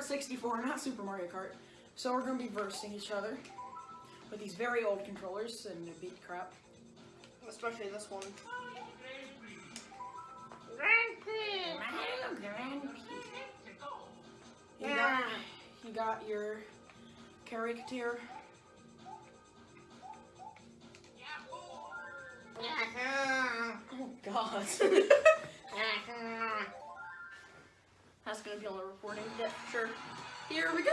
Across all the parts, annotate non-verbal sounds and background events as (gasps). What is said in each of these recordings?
Kart 64, not Super Mario Kart. So we're gonna be versing each other with these very old controllers and they beat crap. Especially this one. You got, you got your caricature. Oh God. (laughs) (laughs) That's gonna be on the recording. Yep, sure. Here we go!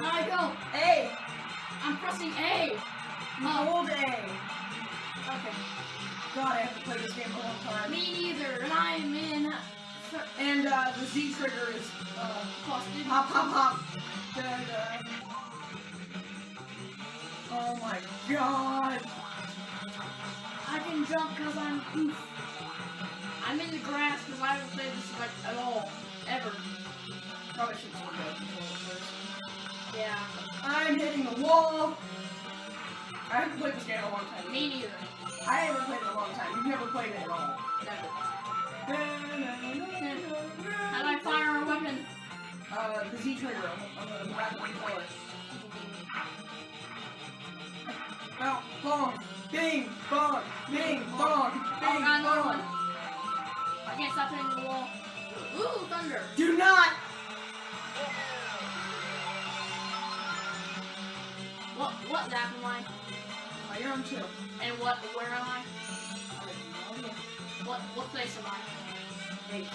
Michael, A. I'm pressing A. My old A. Okay. God, I have to play this game a long time. Me neither, and I'm in and uh, the Z trigger is uh, hop, hop, hop. Da, da. Oh my God. I can jump because I'm oof. I'm in the grass because I haven't played this like at all. Ever. Probably should switch out first. Yeah. I'm hitting the wall. I haven't played this game in a long time. Me neither. I haven't played it in a long time. You've never played it at all. Never. Uh, the Z trigger on the, on the rapid controller. Now, bong, bing, bong, bing, bong, Oh bing, god, another one. bong. I can't stop hitting the wall. Ooh, thunder. Do not. What what lap am I? Oh, you're on two. And what where am I? I have no idea. What what place am I? Eight.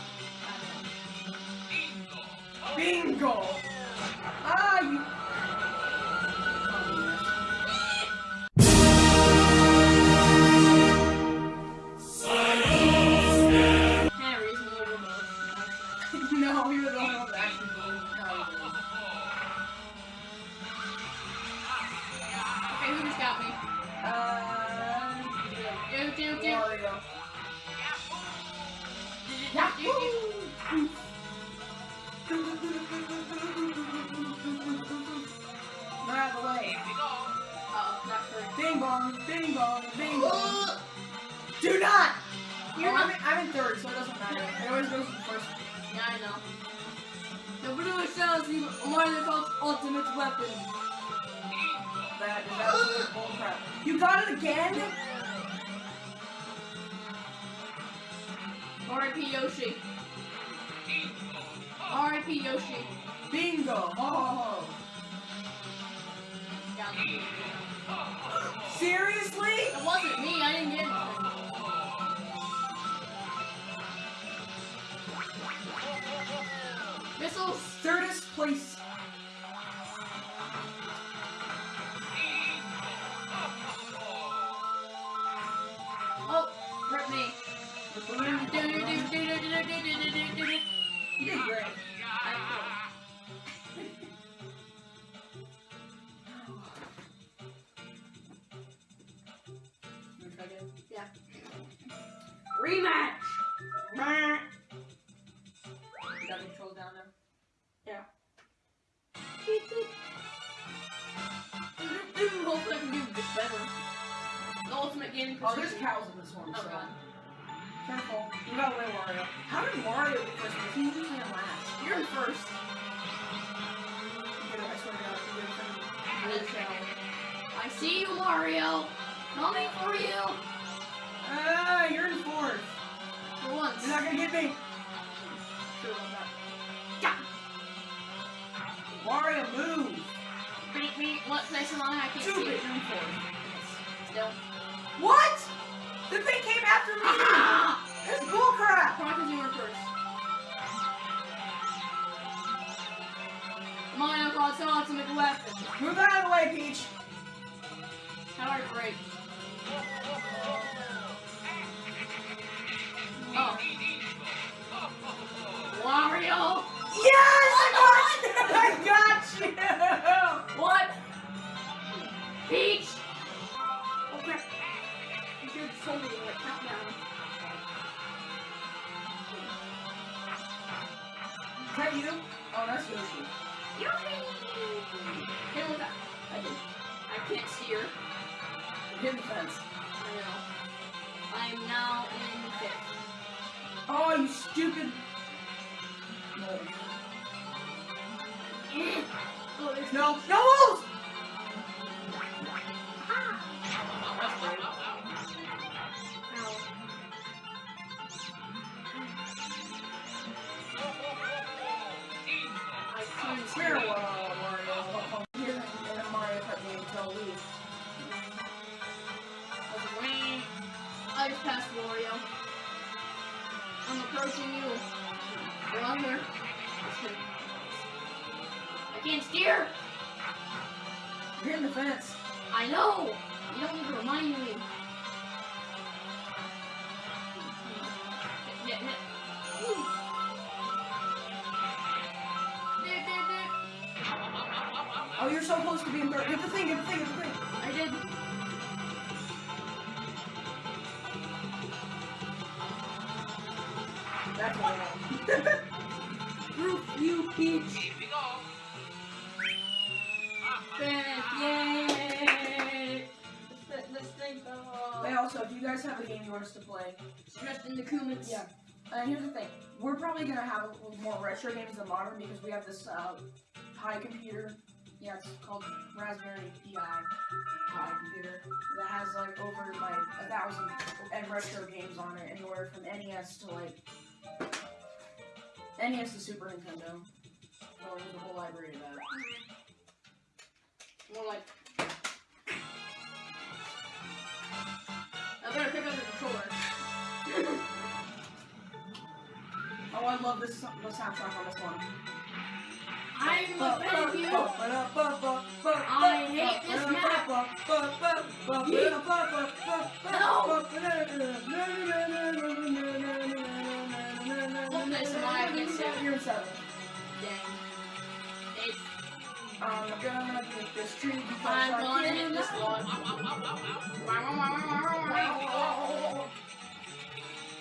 Bingo! Ah, you. Always goes the first. Yeah, I know. The blue shells you Mario Kart's ultimate weapon. That is absolute (gasps) bullcrap. You got it again? R.I.P. Yoshi. R.I.P. Yoshi. Bingo! Ho! Seriously? Missiles! Thirdest place! Oh, rip me. (laughs) You did great. Got the controls down now? Yeah. (laughs) Hopefully I can do this better. The ultimate game Oh, there's cows in this one, Oh so. god. Careful. You got away, Wario. How did Mario get first? He's usually in last. You're in first. You get it, I swear to God, you get it from I Blue Shell. I see you, Mario. Coming for you. Ah, you're in fourth. For once. You're not gonna get me. What place am I? Can't see it. In fourth. Still. What? The thing came after me. (laughs) Ah! It's bullcrap. Chronicles, you were first. Come on, Uncle, it's on to make a weapon. Move out of the way, Peach. How do I break? Oh. Wario! Yes, I (laughs) got, I got you. Peach! Oh crap. You should told me like countdown. Is that you? Oh, that's Yoshi. Hit him with that. I did. I can't steer. Hit the fence. I know. I am now in fifth. Oh, you stupid. No. (laughs) Oh, there's No. No Uh, Mario. Here in a Mario Kart game. That's rain. I just passed Wario. I'm approaching you. Kidding. I can't steer! You're in the fence. I know! You don't need to remind me. Close to being third. Hit the thing, hit the thing, hit the thing. I did. That's what I know. Roof, you peach. Fifth, yay! Let's, let's think Hey, also, if you guys have a game you want us to play, stressed in the comments. Yeah. And here's the thing, we're probably gonna have more retro games than modern because we have this uh, Pi computer. Yeah, it's called Raspberry Pi Pi computer that has like over like a thousand and retro games on it, anywhere from NES to like NES to Super Nintendo. So there's a whole library of that. More like. I better pick up the controller. (coughs) Oh, I love this the soundtrack on this one. I hate this. Eighth. I'm gonna get this tree I'm gonna hit this.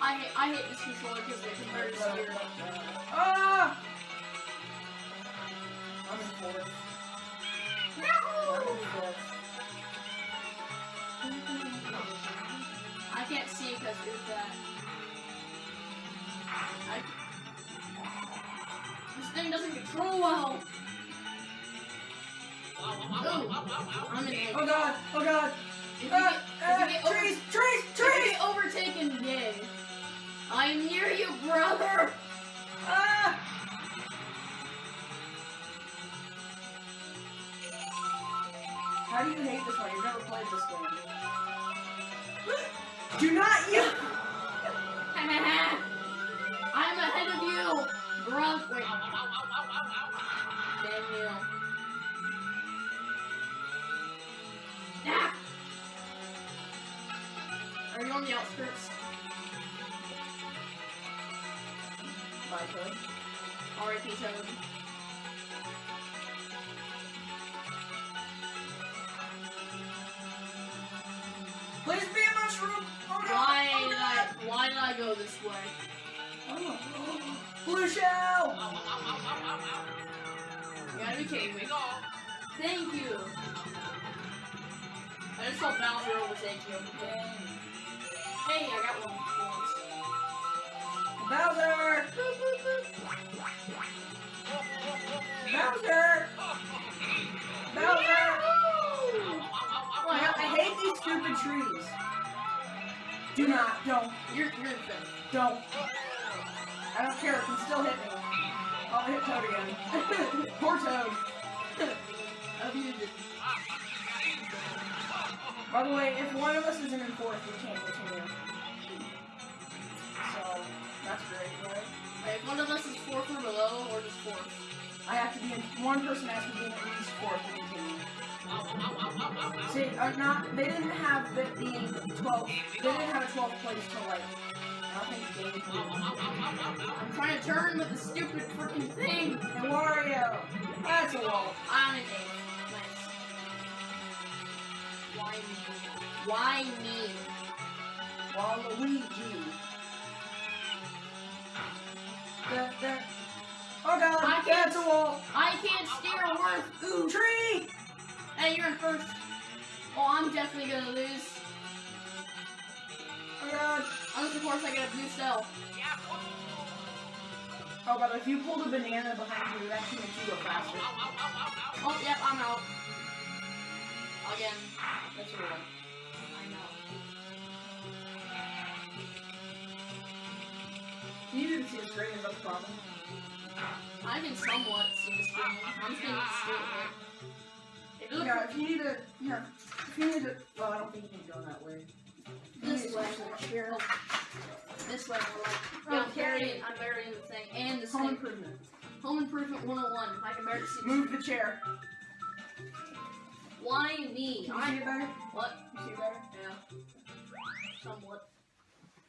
I I hate this controller because it converts here. Ah! I'm in. I'm in fourth. I can't see because there's that. I, this thing doesn't control well. Ooh, I'm in eighth. Oh god! Oh god! If you Ah, get, if you get over- trees! Trees! if you Trees! get overtaken, yay. I'm near you, brother. Ah! How do you hate this one? You've never played this game. Do not you! I'm ahead of you, bro. Wait. Damn you. Ah! Are you on the outskirts? My turn. R.I.P. Toad. Did I go this way? Oh. Blue shell! You gotta be kidding me. Thank you. I just saw Bowser overtake you. Hey, I got one. Once. Bowser! Bowser! Bowser! stupid trees. Do not. Don't. You're you're in fifth. Don't. I don't care. It can still hit me. I'll hit Toad again. (laughs) Poor Toad. (laughs) Abused it. By the way, if one of us isn't in fourth, we can't continue. So, that's great, right? If one of us is fourth or below, or just fourth. I have to be in, one person has to be in at least fourth. See, uh, not, they didn't have it being 12, they didn't have a 12 place till like, I think game three. I'm trying to turn with the stupid freaking thing. And Wario! That's a wall. I'm eighth. Nice. Why me? Why me? Waluigi. Da, da. Oh god, I can't- that's a wall. I can't steer a worth. Ooh. Tree! Hey, you're in first. Oh, I'm definitely gonna lose. Oh god. Unless, of course, I get a blue shell. Oh, but if you pulled a banana behind you, that actually makes you go faster. Oh, yep, I'm out. Again. That's your one. I know. You didn't see the screen, is that the problem? I can somewhat see the screen. I'm screen here. If you look Yeah, if you need to, here, if you need to, well, I don't think you can go that way. This way. Here. this way, more like. Yeah, I'm Okay. burying, I'm burying the thing. And the Home thing. improvement. Home Improvement 101. I can barely see. Move the chair. Why me? Can you see I. it better? What? You see it better? Yeah. Somewhat.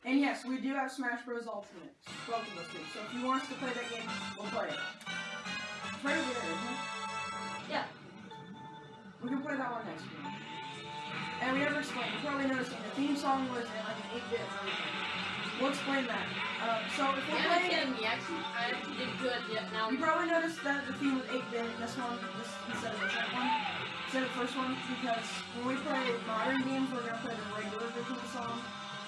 And yes, we do have Smash Bros. Ultimate. Both of us do. So if you want us to play that game, we'll play it. It's right over there, isn't it? Yeah. We can play that one next week. And we never explained. You probably noticed the theme song was in like an 8-bit version. We'll explain that. Um, so if we're Yeah, playing, me. Actually, I actually did good. Yeah, now. you probably noticed that the theme was 8-bit in this one this, instead of the second one, instead of the first one, because when we play modern games, we're gonna play the regular version of the song.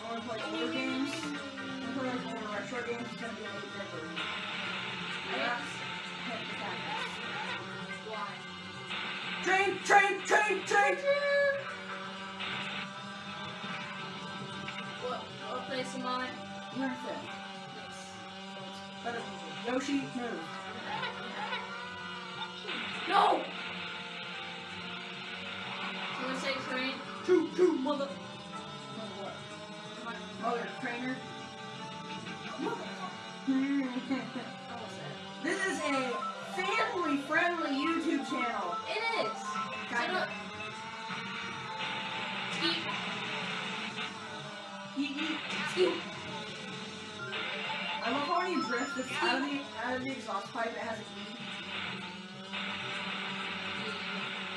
When we play older games, when we play like older retro games, it's gonna be an 8-bit version. Yoshi, move. No! Say train. Choo, choo, Mother. Mother what? Mother trainer. (laughs) This is a family-friendly YouTube channel. It is. Kind of. The exhaust pipe. It has a.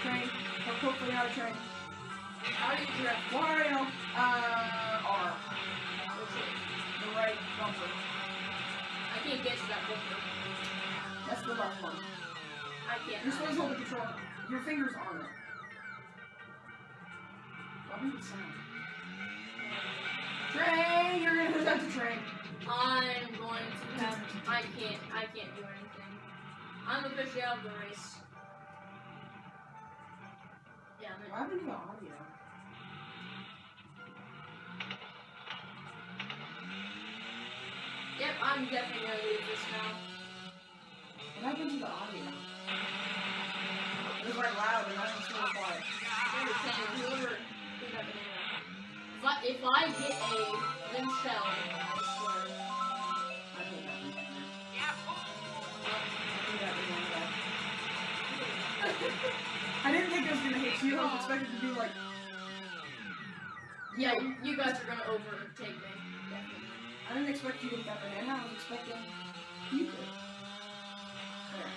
Train. Or hopefully not a train. How do you drift? Wario. Uh, R. The right bumper. I can't get to that bumper. That's the left one. I can't. You're supposed to hold the control. Your fingers on it. What is the sound? I can't. I can't do anything. I'm officially out of the race. Yeah, I'm happened to the audio? Yep, I'm definitely gonna leave this now. What happened to the audio? It was like loud and I was so quiet. Whoever whoever banana. If I, if I get a limb shell, I didn't think it was gonna hit you. I was expecting to be like, Yeah, you, you guys are gonna overtake me. Definitely. I didn't expect you to hit that banana. I was expecting you to. There.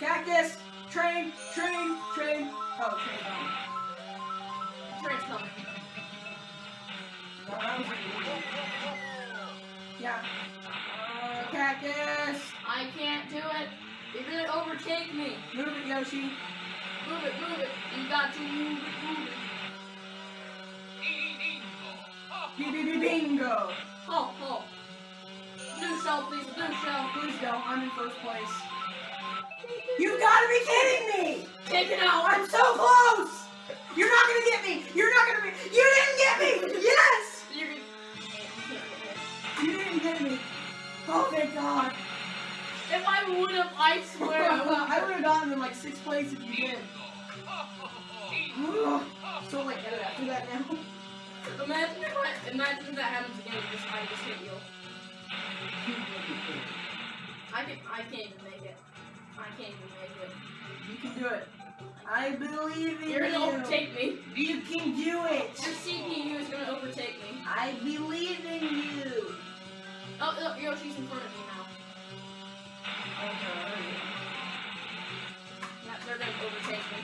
Cactus! Train! Train! Train! Oh, train down. Train's coming. No, that was illegal. Yeah. Uh, cactus! I can't do it. You're gonna overtake me. Move it, Yoshi. Move it, move it. You got to move it, move it. Bingo. Bingo. Oh, oh. Blue shell, please. Blue shell. Please go. I'm in first place. You got to be kidding me. Take it out. I'm so close. You're not going to get me. You're not going to be. You didn't get me. Yes. You didn't get me. Oh, thank God. If I would have, I swear. I would (laughs) have gotten in like sixth place if you did. (laughs) so like edit after that now. Imagine if I, imagine if that happens again. I just hit you. I can I can't even make it. I can't even make it. You can do it. I believe in You're you. you are going to overtake me. You can do it. Your CPU is gonna overtake me. I believe in you. Oh, oh Yoshi's in front of me now. Yeah, they're gonna overtake me.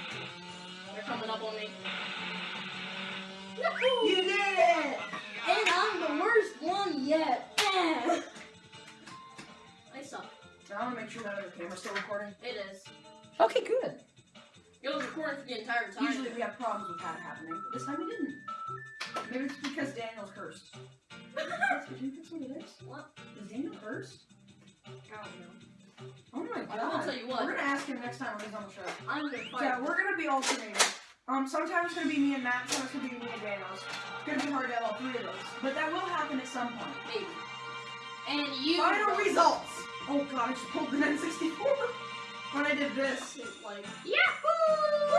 They're coming up on me. Yahoo! You did it. And I'm the worst one yet. I suck. So I want to make sure that other camera's still recording. It is. Okay, good. It was recording for the entire time. Usually we have problems with that happening, but this time we didn't. Maybe it's because Daniel's cursed. (laughs) That's you think what it is? What? Is Daniel cursed? I don't know. Oh my god. I will tell you what. We're gonna ask him next time when he's on the show. I'm gonna fight. Yeah, we're gonna be alternating. Um, sometimes it's gonna be me and Matt, sometimes it's gonna be me and Daniels. It's gonna be hard to have all three of us. But that will happen at some point. Maybe. And you. Final results! Oh god, I just pulled the N64 (laughs) when I did this. Like, Yahoo!